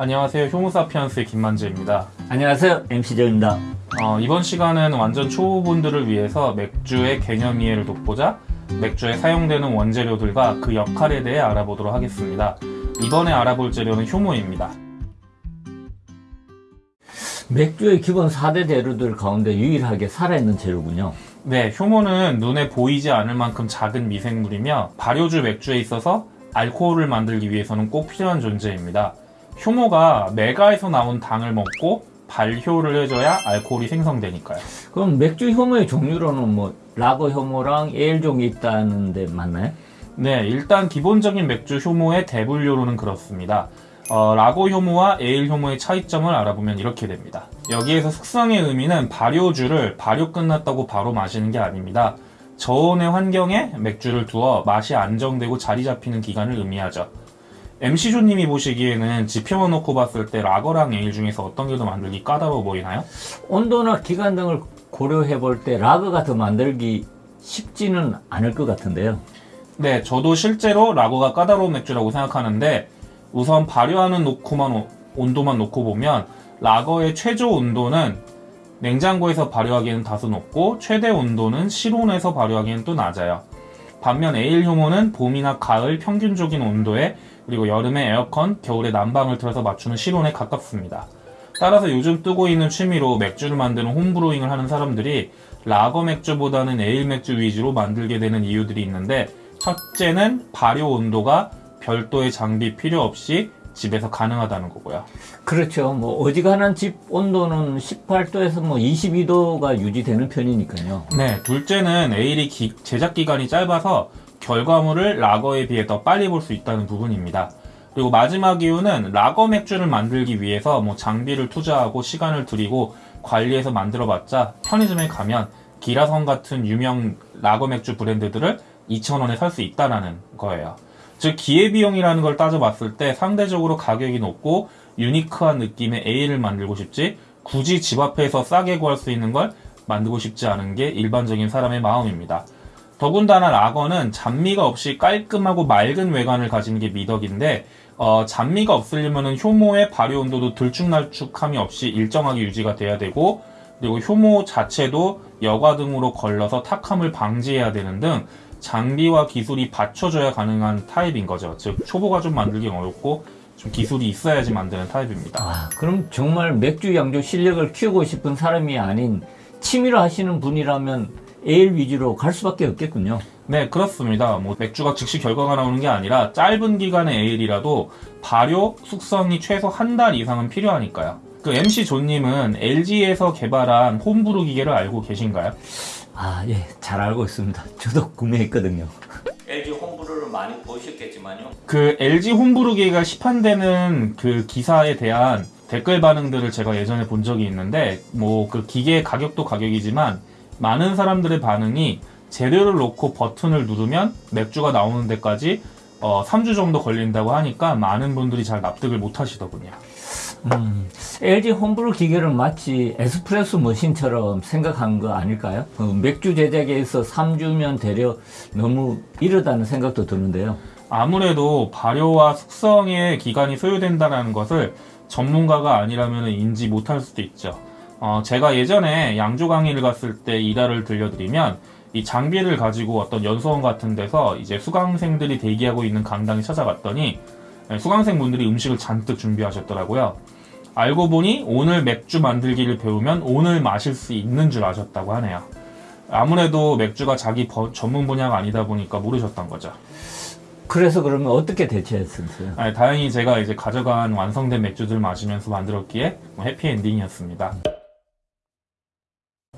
안녕하세요. 효모사피언스의 김만재입니다. 안녕하세요 MC 정입니다 어, 이번 시간은 완전 초보분들을 위해서 맥주의 개념 이해를 돕고자 맥주에 사용되는 원재료들과 그 역할에 대해 알아보도록 하겠습니다. 이번에 알아볼 재료는 효모입니다. 맥주의 기본 4대 재료들 가운데 유일하게 살아있는 재료군요 네, 효모는 눈에 보이지 않을 만큼 작은 미생물이며 발효주 맥주에 있어서 알코올을 만들기 위해서는 꼭 필요한 존재입니다. 효모가 메가에서 나온 당을 먹고 발효를 해줘야 알코올이 생성되니까요. 그럼 맥주 효모의 종류로는 뭐 라거 효모랑 에일 종이 있다는데 맞나요? 네, 일단 기본적인 맥주 효모의 대분류로는 그렇습니다. 어, 라고 효모와 에일 효모의 차이점을 알아보면 이렇게 됩니다. 여기에서 숙성의 의미는 발효주를 발효 끝났다고 바로 마시는 게 아닙니다. 저온의 환경에 맥주를 두어 맛이 안정되고 자리 잡히는 기간을 의미하죠. MC조님이 보시기에는 지표만 놓고 봤을 때 라거랑 에일 중에서 어떤 게 더 만들기 까다로워 보이나요? 온도나 기간 등을 고려해 볼 때 라거가 더 만들기 쉽지는 않을 것 같은데요 네, 저도 실제로 라거가 까다로운 맥주라고 생각하는데 우선 발효하는 놓고만 오- 온도만 놓고 보면 라거의 최저 온도는 냉장고에서 발효하기에는 다소 높고 최대 온도는 실온에서 발효하기에는 또 낮아요. 반면 에일 효모는 봄이나 가을 평균적인 온도에 그리고 여름에 에어컨, 겨울에 난방을 틀어서 맞추는 실온에 가깝습니다. 따라서 요즘 뜨고 있는 취미로 맥주를 만드는 홈브루잉을 하는 사람들이 라거 맥주보다는 에일 맥주 위주로 만들게 되는 이유들이 있는데 첫째는 발효 온도가 별도의 장비 필요 없이 집에서 가능하다는 거고요. 그렇죠 뭐 어지간한 집 온도는 18도에서 뭐 22도가 유지되는 편이니까요 네, 둘째는 에일이 기- 제작 기간이 짧아서 결과물을 라거에 비해 더 빨리 볼 수 있다는 부분입니다. 그리고 마지막 이유는 라거 맥주를 만들기 위해서 뭐 장비를 투자하고 시간을 들이고 관리해서 만들어봤자 편의점에 가면 기라성 같은 유명 라거 맥주 브랜드들을 2,000원에 살 수 있다라는 거예요. 즉 기회비용이라는 걸 따져봤을 때 상대적으로 가격이 높고 유니크한 느낌의 에일을 만들고 싶지 굳이 집 앞에서 싸게 구할 수 있는 걸 만들고 싶지 않은 게 일반적인 사람의 마음입니다. 더군다나 라거는 잔미가 없이 깔끔하고 맑은 외관을 가지는 게 미덕인데 어, 잔미가 없으려면 효모의 발효 온도도 들쭉날쭉함이 없이 일정하게 유지가 돼야 되고 그리고 효모 자체도 여과 등으로 걸러서 탁함을 방지해야 되는 등 장비와 기술이 받쳐줘야 가능한 타입인 거죠. 즉 초보가 좀 만들기 어렵고 좀 기술이 있어야지 만드는 타입입니다. 아, 그럼 정말 맥주 양조 실력을 키우고 싶은 사람이 아닌 취미로 하시는 분이라면 에일 위주로 갈 수밖에 없겠군요. 네, 그렇습니다. 뭐 맥주가 즉시 결과가 나오는 게 아니라 짧은 기간의 에일이라도 발효, 숙성이 최소 한 달 이상은 필요하니까요. 그 MC 존님은 LG에서 개발한 홈브루 기계를 알고 계신가요? 아, 예, 잘 알고 있습니다. 저도 구매했거든요. LG 홈브루를 많이 보셨겠지만요. 그 LG 홈브루 기계가 시판되는 그 기사에 대한 댓글 반응들을 제가 예전에 본 적이 있는데 뭐 그 기계의 가격도 가격이지만 많은 사람들의 반응이 재료를 놓고 버튼을 누르면 맥주가 나오는 데까지 어, 3주 정도 걸린다고 하니까 많은 분들이 잘 납득을 못 하시더군요. 음, LG 홈브루 기계를 마치 에스프레소 머신처럼 생각한 거 아닐까요? 그 맥주 제작에 있어 3주면 되려 너무 이르다는 생각도 드는데요. 아무래도 발효와 숙성의 기간이 소요된다는 것을 전문가가 아니라면 인지 못할 수도 있죠. 어, 제가 예전에 양조 강의를 갔을 때 일화를 들려드리면 이 장비를 가지고 어떤 연수원 같은 데서 이제 수강생들이 대기하고 있는 강당에 찾아갔더니 네, 수강생 분들이 음식을 잔뜩 준비하셨더라고요. 알고 보니 오늘 맥주 만들기를 배우면 오늘 마실 수 있는 줄 아셨다고 하네요. 아무래도 맥주가 자기 버- 전문 분야가 아니다 보니까 모르셨던 거죠. 그래서 그러면 어떻게 대처했었어요? 아니, 다행히 제가 이제 가져간 완성된 맥주들 마시면서 만들었기에 뭐 해피엔딩이었습니다.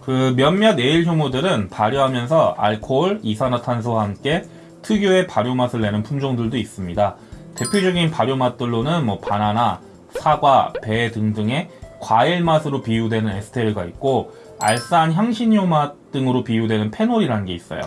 그 몇몇 에일 효모들은 발효하면서 알코올, 이산화탄소와 함께 특유의 발효 맛을 내는 품종들도 있습니다. 대표적인 발효 맛들로는 뭐 바나나, 사과, 배 등등의 과일 맛으로 비유되는 에스테르가 있고 알싸한 향신료 맛 등으로 비유되는 페놀이라는 게 있어요.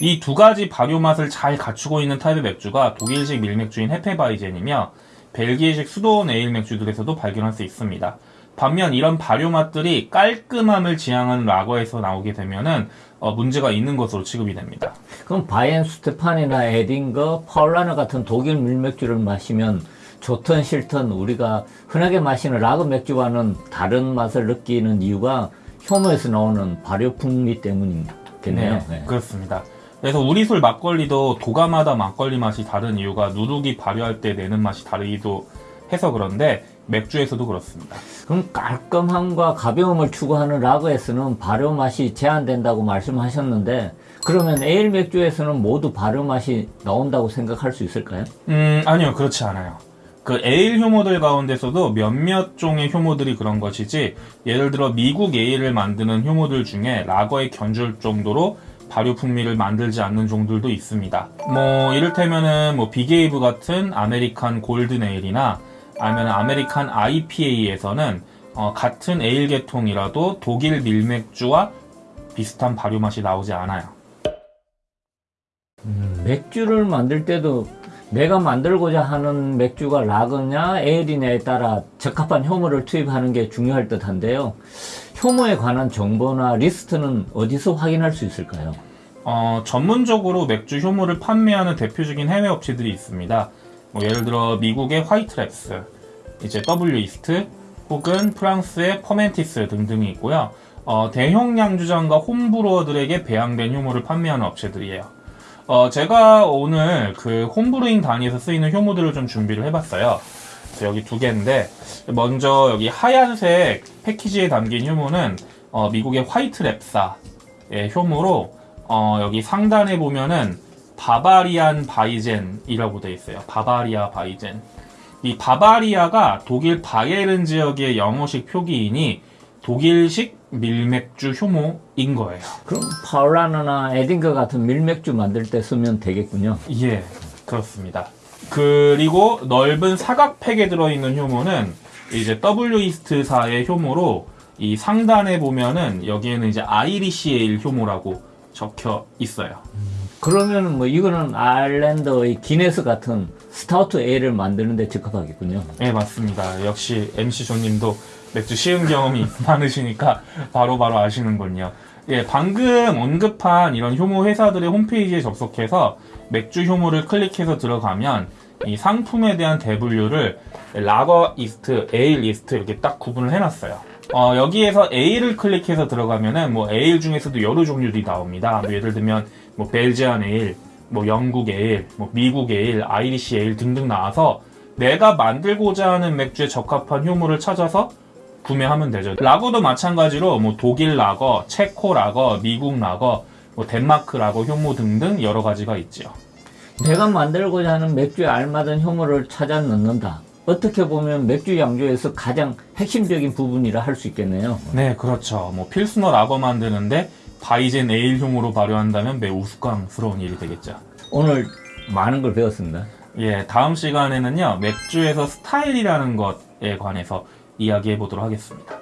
이 두 가지 발효 맛을 잘 갖추고 있는 타입의 맥주가 독일식 밀맥주인 헤페바이젠이며 벨기에식 수도원 에일 맥주들에서도 발견할 수 있습니다. 반면 이런 발효 맛들이 깔끔함을 지향하는 라거에서 나오게 되면은 어, 문제가 있는 것으로 취급이 됩니다. 그럼 바이엔슈테판이나 에딩거, 파울라너 같은 독일 밀맥주를 마시면 좋든 싫든 우리가 흔하게 마시는 라거 맥주와는 다른 맛을 느끼는 이유가 효모에서 나오는 발효 풍미 때문이겠네요. 네. 그렇습니다. 그래서 우리 술 막걸리도 도가마다 막걸리 맛이 다른 이유가 누룩이 발효할 때 내는 맛이 다르기도 해서 그런데 맥주에서도 그렇습니다. 그럼 깔끔함과 가벼움을 추구하는 라거에서는 발효 맛이 제한된다고 말씀하셨는데 그러면 에일 맥주에서는 모두 발효 맛이 나온다고 생각할 수 있을까요? 음, 아니요, 그렇지 않아요. 그 에일 효모들 가운데서도 몇몇 종의 효모들이 그런 것이지, 예를 들어 미국 에일을 만드는 효모들 중에 라거에 견줄 정도로 발효 풍미를 만들지 않는 종들도 있습니다. 뭐, 이를테면은 뭐 Big Wave 같은 American Golden Ale이나 아니면 American IPA에서는 어, 같은 에일 계통이라도 독일 밀맥주와 비슷한 발효 맛이 나오지 않아요. 맥주를 만들 때도 내가 만들고자 하는 맥주가 라거냐 에일이냐에 따라 적합한 효모를 투입하는 게 중요할 듯한데요. 효모에 관한 정보나 리스트는 어디서 확인할 수 있을까요? 어, 전문적으로 맥주 효모를 판매하는 대표적인 해외 업체들이 있습니다. 뭐 예를 들어 미국의 White Labs, 이제 Wyeast, 혹은 프랑스의 Fermentis 등등이 있고요. 어, 대형 양조장과 home brewer들에게 배양된 효모를 판매하는 업체들이에요. 어, 제가 오늘 그 home brewing 단위에서 쓰이는 효모들을 좀 준비를 해봤어요. 그래서 여기 두 개인데 먼저 여기 하얀색 패키지에 담긴 효모는 어, 미국의 White Labs사의 효모로 어, 여기 상단에 보면은 Bavarian Weizen이라고 되어 있어요. Bavarian Weizen. 이 바바리아가 독일 바이에른 지역의 영어식 표기이니 독일식 밀맥주 효모인 거예요. 그럼 파울라너나 에딩거 같은 밀맥주 만들 때 쓰면 되겠군요. 예, 그렇습니다. 그리고 넓은 사각팩에 들어있는 효모는 이제 Wyeast사의 효모로 이 상단에 보면은 여기에는 이제 Irish Ale 효모라고 적혀 있어요. 그러면 뭐 이거는 아일랜드의 기네스 같은 스타우트 에일을 만드는데 적합하겠군요. 네, 맞습니다. 역시 MC 조님도 맥주 시음 경험이 많으시니까 바로바로 아시는군요. 예, 방금 언급한 이런 효모 회사들의 홈페이지에 접속해서 맥주 효모를 클릭해서 들어가면 이 상품에 대한 대분류를 Lager Yeast, Ale Yeast 이렇게 딱 구분을 해놨어요. 어, 여기에서 에일을 클릭해서 들어가면은 뭐 에일 중에서도 여러 종류들이 나옵니다. 뭐 예를 들면 뭐 Belgian Ale, 뭐 영국 에일, 뭐 미국 에일, Irish Ale 등등 나와서 내가 만들고자 하는 맥주에 적합한 효모를 찾아서 구매하면 되죠. 라거도 마찬가지로 뭐 독일 라거, 체코 라거, 미국 라거, 뭐 덴마크 라거 효모 등등 여러 가지가 있지요. 내가 만들고자 하는 맥주에 알맞은 효모를 찾아 넣는다. 어떻게 보면 맥주 양조에서 가장 핵심적인 부분이라 할 수 있겠네요. 네, 그렇죠. 뭐 필스너 라거 만드는데 바이젠 에일 효모로 발효한다면 매우 우스꽝스러운 일이 되겠죠. 오늘 많은 걸 배웠습니다. 예, 다음 시간에는요 맥주에서 스타일이라는 것에 관해서 이야기해 보도록 하겠습니다.